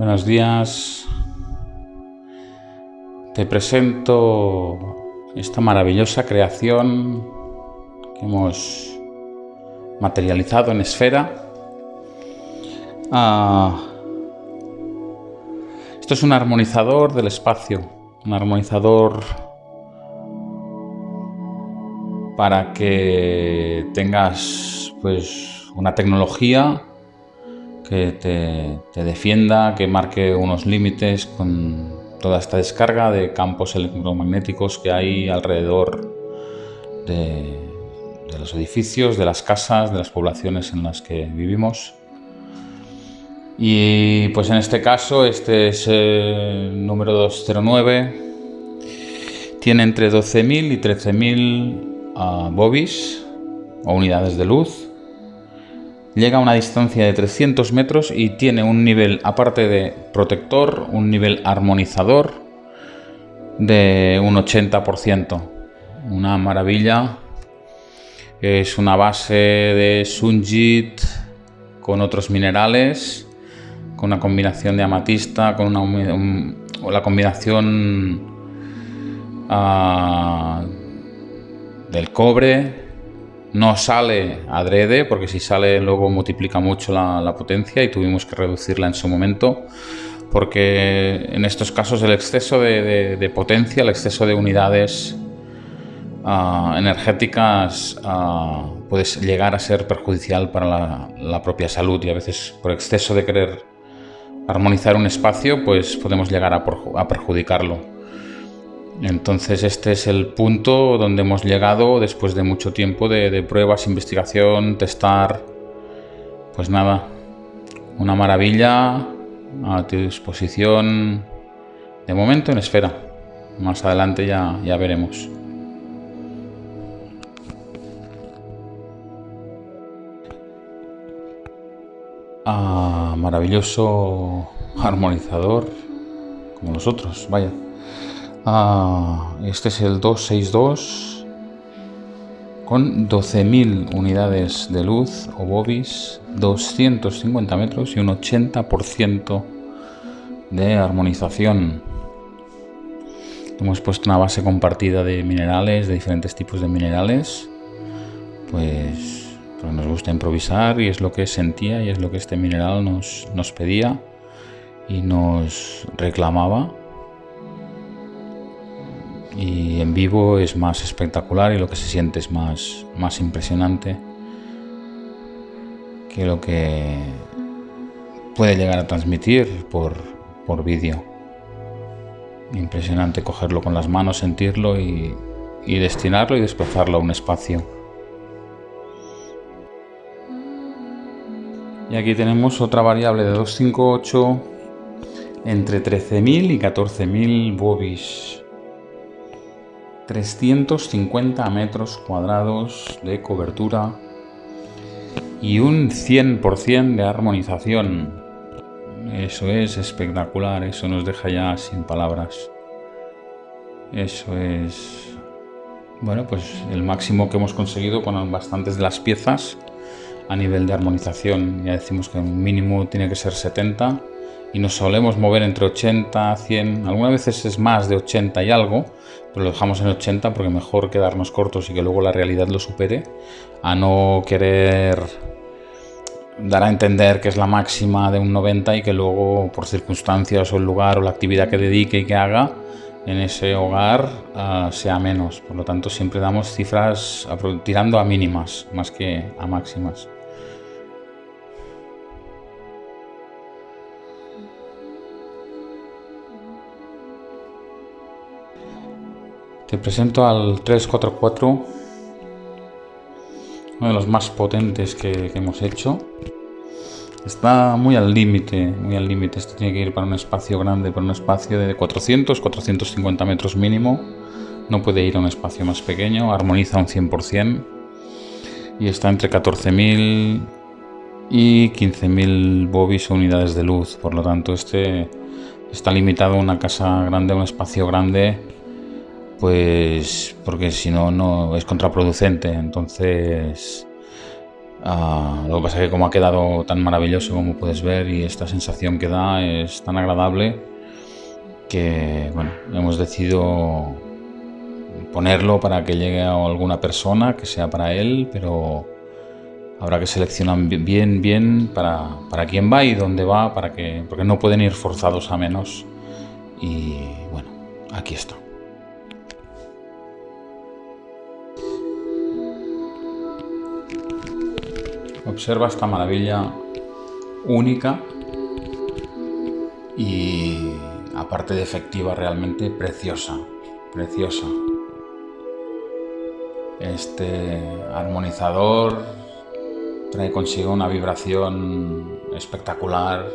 Buenos días. Te presento esta maravillosa creación que hemos materializado en esfera. Ah, esto es un armonizador del espacio, un armonizador para que tengas pues una tecnología que te, defienda, que marque unos límites con toda esta descarga de campos electromagnéticos que hay alrededor de, los edificios, de las casas, de las poblaciones en las que vivimos. Y pues en este caso, este es el número 209, tiene entre 12.000 y 13.000 uh, bobis o unidades de luz llega a una distancia de 300 metros y tiene un nivel, aparte de protector, un nivel armonizador de un 80%. Una maravilla. Es una base de Sunjit con otros minerales, con una combinación de amatista, con una, la combinación uh, del cobre no sale adrede, porque si sale luego multiplica mucho la, potencia y tuvimos que reducirla en su momento, porque en estos casos el exceso de, potencia, el exceso de unidades ah, energéticas uh, puede llegar a ser perjudicial para la, propia salud y a veces por exceso de querer armonizar un espacio, pues podemos llegar a perjudicarlo. Entonces este es el punto donde hemos llegado después de mucho tiempo de, pruebas, investigación, testar. Pues nada, una maravilla a tu disposición de momento en esfera. Más adelante ya, ya veremos. Ah, maravilloso armonizador como los otros, vaya. Ah, este es el 262 con 12.000 unidades de luz o bobis, 250 metros y un 80% de armonización. Hemos puesto una base compartida de minerales, de diferentes tipos de minerales, pues, pues nos gusta improvisar y es lo que sentía y es lo que este mineral nos, nos pedía y nos reclamaba y en vivo es más espectacular y lo que se siente es más, más impresionante que lo que puede llegar a transmitir por, por vídeo. Impresionante cogerlo con las manos, sentirlo y, y destinarlo y desplazarlo a un espacio. Y aquí tenemos otra variable de 258 entre 13.000 y 14.000 bobis 350 metros cuadrados de cobertura y un 100% de armonización. Eso es espectacular, eso nos deja ya sin palabras. Eso es, bueno, pues el máximo que hemos conseguido con bastantes de las piezas a nivel de armonización. Ya decimos que un mínimo tiene que ser 70 y nos solemos mover entre 80, 100, algunas veces es más de 80 y algo, pero lo dejamos en 80 porque mejor quedarnos cortos y que luego la realidad lo supere, a no querer dar a entender que es la máxima de un 90 y que luego por circunstancias o el lugar o la actividad que dedique y que haga en ese hogar ah, sea menos. Por lo tanto siempre damos cifras tirando a mínimas más que a máximas. Te presento al 344, uno de los más potentes que, hemos hecho. Está muy al límite, muy al límite. Esto tiene que ir para un espacio grande, para un espacio de 400, 450 metros mínimo. No puede ir a un espacio más pequeño, armoniza un 100% y está entre 14.000 y 15.000 bobis o unidades de luz. Por lo tanto, este está limitado a una casa grande, a un espacio grande pues porque si no, no es contraproducente. Entonces, Ah, lo que pasa es que como ha quedado tan maravilloso como puedes ver y esta sensación que da es tan agradable que bueno, hemos decidido ponerlo para que llegue a alguna persona, que sea para él, pero habrá que seleccionar bien, bien para, para quién va y dónde va, para que, porque no pueden ir forzados a menos. Y bueno, aquí está. Observa esta maravilla única y aparte de efectiva realmente preciosa, preciosa. Este armonizador trae consigo una vibración espectacular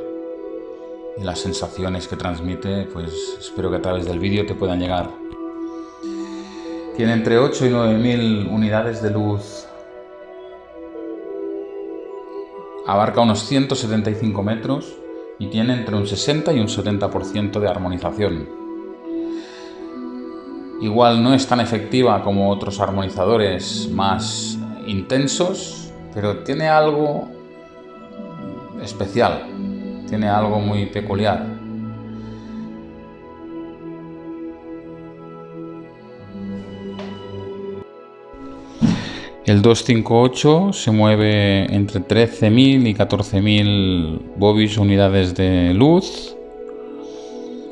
y las sensaciones que transmite, pues espero que a través del vídeo te puedan llegar. Tiene entre 8 y 9 mil unidades de luz abarca unos 175 metros y tiene entre un 60 y un 70% de armonización. Igual no es tan efectiva como otros armonizadores más intensos, pero tiene algo especial, tiene algo muy peculiar. El 258 se mueve entre 13.000 y 14.000 bobis unidades de luz.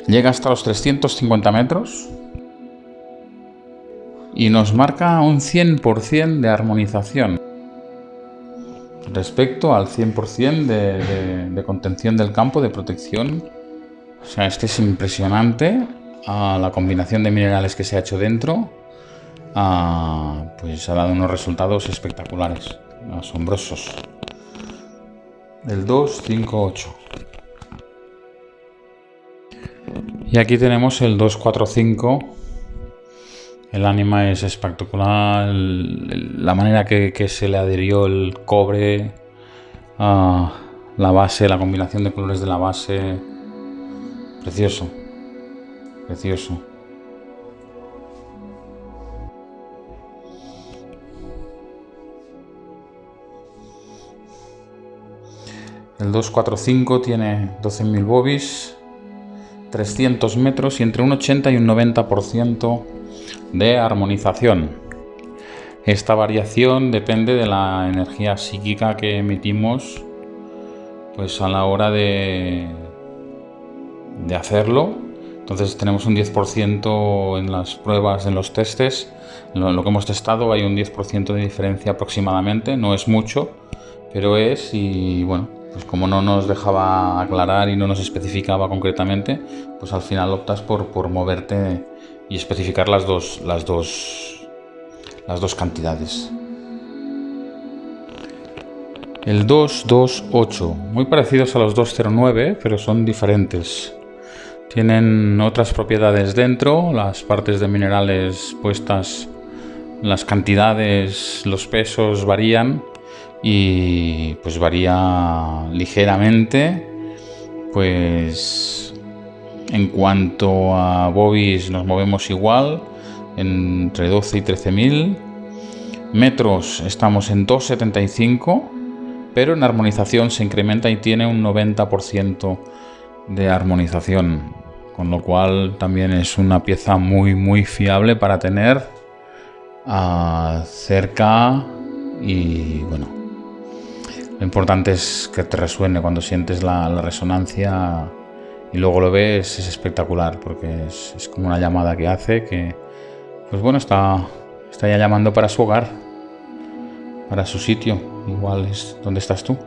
Llega hasta los 350 metros. Y nos marca un 100% de armonización. Respecto al 100% de, de, contención del campo, de protección. O sea, este es impresionante. A la combinación de minerales que se ha hecho dentro pues ha dado unos resultados espectaculares, asombrosos. El 258. Y aquí tenemos el 245. El ánima es espectacular, la manera que, que, se le adherió el cobre, a la base, la combinación de colores de la base, precioso, precioso. El 245 tiene 12.000 bobis, 300 metros y entre un 80 y un 90% de armonización. Esta variación depende de la energía psíquica que emitimos pues a la hora de, de hacerlo. Entonces tenemos un 10% en las pruebas, en los testes. Lo, lo que hemos testado hay un 10% de diferencia aproximadamente, no es mucho, pero es y bueno, pues como no nos dejaba aclarar y no nos especificaba concretamente, pues al final optas por, por moverte y especificar las dos, las dos, las dos cantidades. El 228, muy parecidos a los 209, pero son diferentes. Tienen otras propiedades dentro, las partes de minerales puestas, las cantidades, los pesos varían, y pues varía ligeramente pues en cuanto a bobbies nos movemos igual entre 12 y 13 mil metros estamos en 275 pero en armonización se incrementa y tiene un 90% de armonización con lo cual también es una pieza muy muy fiable para tener cerca y bueno lo importante es que te resuene cuando sientes la, resonancia y luego lo ves, es espectacular porque es, como una llamada que hace que, pues bueno, está, está ya llamando para su hogar, para su sitio. Igual es donde estás tú.